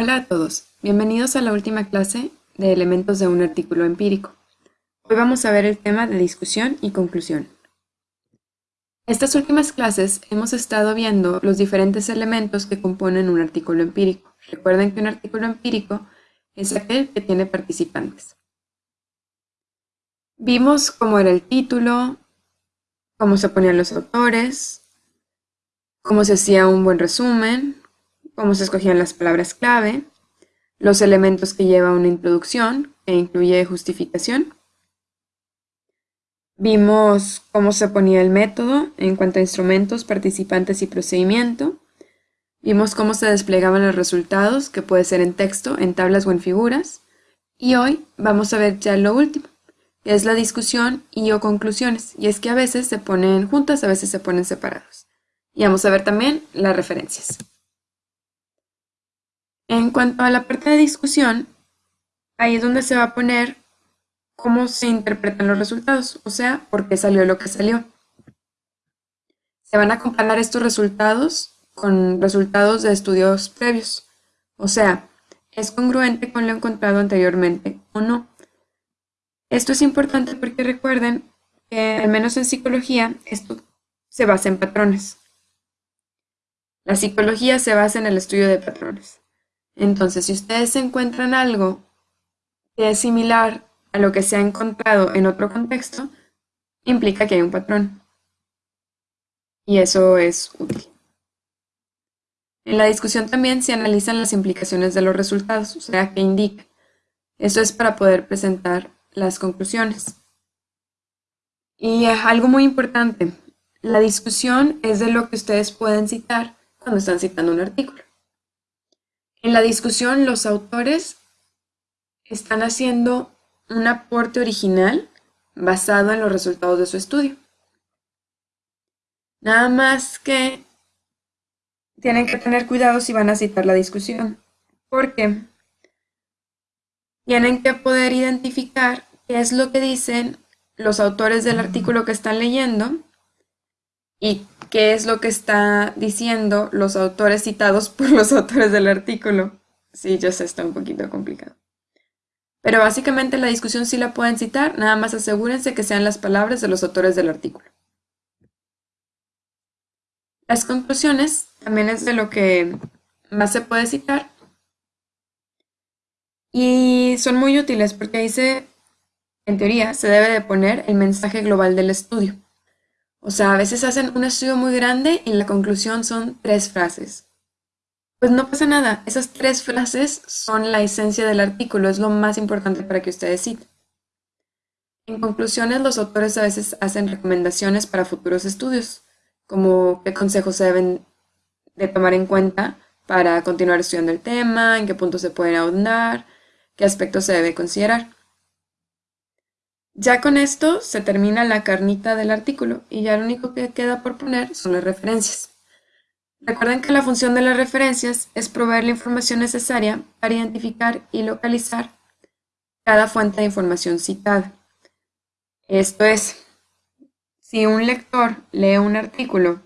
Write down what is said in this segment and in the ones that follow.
Hola a todos, bienvenidos a la última clase de elementos de un artículo empírico. Hoy vamos a ver el tema de discusión y conclusión. Estas últimas clases hemos estado viendo los diferentes elementos que componen un artículo empírico. Recuerden que un artículo empírico es aquel que tiene participantes. Vimos cómo era el título, cómo se ponían los autores, cómo se hacía un buen resumen, cómo se escogían las palabras clave, los elementos que lleva una introducción, que incluye justificación. Vimos cómo se ponía el método en cuanto a instrumentos, participantes y procedimiento. Vimos cómo se desplegaban los resultados, que puede ser en texto, en tablas o en figuras. Y hoy vamos a ver ya lo último, que es la discusión y o conclusiones. Y es que a veces se ponen juntas, a veces se ponen separados. Y vamos a ver también las referencias. En cuanto a la parte de discusión, ahí es donde se va a poner cómo se interpretan los resultados, o sea, por qué salió lo que salió. Se van a comparar estos resultados con resultados de estudios previos, o sea, ¿es congruente con lo encontrado anteriormente o no? Esto es importante porque recuerden que, al menos en psicología, esto se basa en patrones. La psicología se basa en el estudio de patrones. Entonces, si ustedes encuentran algo que es similar a lo que se ha encontrado en otro contexto, implica que hay un patrón. Y eso es útil. En la discusión también se analizan las implicaciones de los resultados, o sea, qué indica. Eso es para poder presentar las conclusiones. Y algo muy importante, la discusión es de lo que ustedes pueden citar cuando están citando un artículo. En la discusión, los autores están haciendo un aporte original basado en los resultados de su estudio. Nada más que tienen que tener cuidado si van a citar la discusión, porque tienen que poder identificar qué es lo que dicen los autores del artículo que están leyendo y qué es lo que está diciendo los autores citados por los autores del artículo. Sí, yo sé, está un poquito complicado. Pero básicamente la discusión sí la pueden citar, nada más asegúrense que sean las palabras de los autores del artículo. Las conclusiones también es de lo que más se puede citar. Y son muy útiles porque se, en teoría, se debe de poner el mensaje global del estudio. O sea, a veces hacen un estudio muy grande y la conclusión son tres frases. Pues no pasa nada, esas tres frases son la esencia del artículo, es lo más importante para que ustedes citen. En conclusiones, los autores a veces hacen recomendaciones para futuros estudios, como qué consejos se deben de tomar en cuenta para continuar estudiando el tema, en qué puntos se pueden ahondar, qué aspectos se debe considerar. Ya con esto se termina la carnita del artículo y ya lo único que queda por poner son las referencias. Recuerden que la función de las referencias es proveer la información necesaria para identificar y localizar cada fuente de información citada. Esto es, si un lector lee un artículo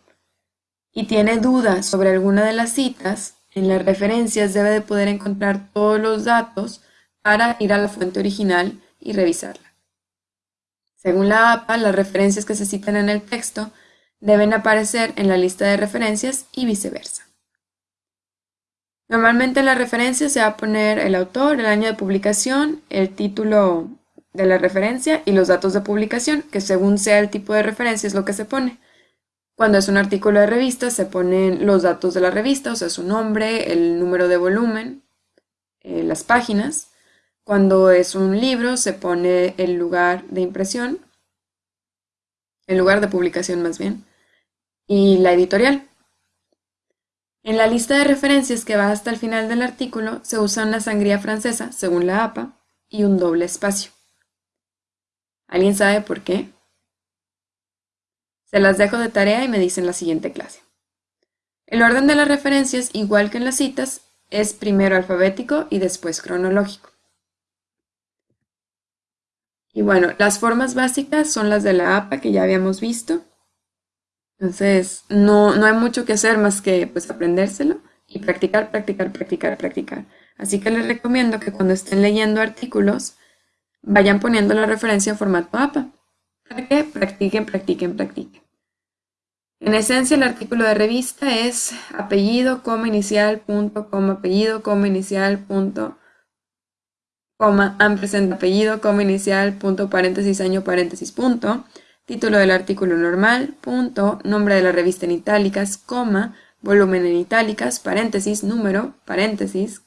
y tiene dudas sobre alguna de las citas, en las referencias debe de poder encontrar todos los datos para ir a la fuente original y revisarla. Según la APA, las referencias que se citan en el texto deben aparecer en la lista de referencias y viceversa. Normalmente en la referencia se va a poner el autor, el año de publicación, el título de la referencia y los datos de publicación, que según sea el tipo de referencia es lo que se pone. Cuando es un artículo de revista se ponen los datos de la revista, o sea, su nombre, el número de volumen, eh, las páginas. Cuando es un libro se pone el lugar de impresión, el lugar de publicación más bien, y la editorial. En la lista de referencias que va hasta el final del artículo se usa una sangría francesa, según la APA, y un doble espacio. ¿Alguien sabe por qué? Se las dejo de tarea y me dicen la siguiente clase. El orden de las referencias, igual que en las citas, es primero alfabético y después cronológico. Y bueno, las formas básicas son las de la APA que ya habíamos visto. Entonces, no, no hay mucho que hacer más que pues aprendérselo y practicar, practicar, practicar, practicar. Así que les recomiendo que cuando estén leyendo artículos, vayan poniendo la referencia en formato APA, para que practiquen, practiquen, practiquen. En esencia, el artículo de revista es apellido, coma, inicial, punto, coma, apellido, coma, inicial, punto, coma, ampersand, apellido, coma, inicial, punto, paréntesis, año, paréntesis, punto, título del artículo normal, punto, nombre de la revista en itálicas, coma, volumen en itálicas, paréntesis, número, paréntesis,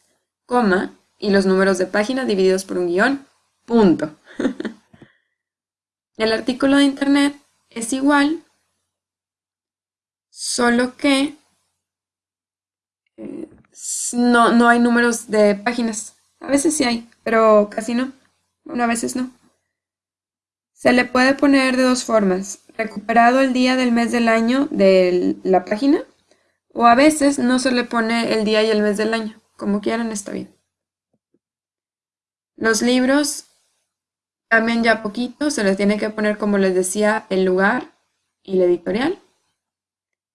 coma, y los números de página divididos por un guion, punto. el artículo de internet es igual, solo que eh, no, no hay números de páginas. A veces sí hay, pero casi no. Bueno, a veces no. Se le puede poner de dos formas. Recuperado el día del mes del año de la página o a veces no se le pone el día y el mes del año. Como quieran está bien. Los libros cambian ya poquito. Se les tiene que poner, como les decía, el lugar y la editorial.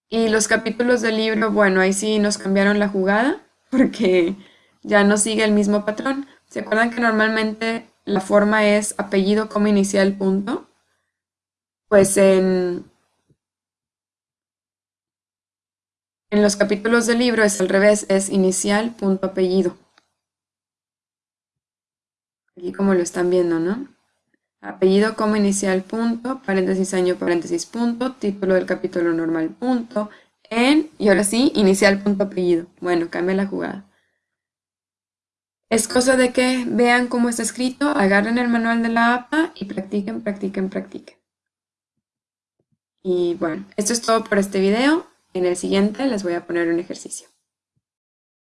Y los capítulos del libro, bueno, ahí sí nos cambiaron la jugada porque ya no sigue el mismo patrón. ¿Se acuerdan que normalmente la forma es apellido como inicial punto? Pues en, en los capítulos del libro es al revés, es inicial punto apellido. Aquí como lo están viendo, ¿no? apellido como inicial punto, paréntesis año, paréntesis punto, título del capítulo normal punto, en, y ahora sí, inicial punto apellido. Bueno, cambia la jugada. Es cosa de que vean cómo está escrito, agarren el manual de la APA y practiquen, practiquen, practiquen. Y bueno, esto es todo por este video. En el siguiente les voy a poner un ejercicio.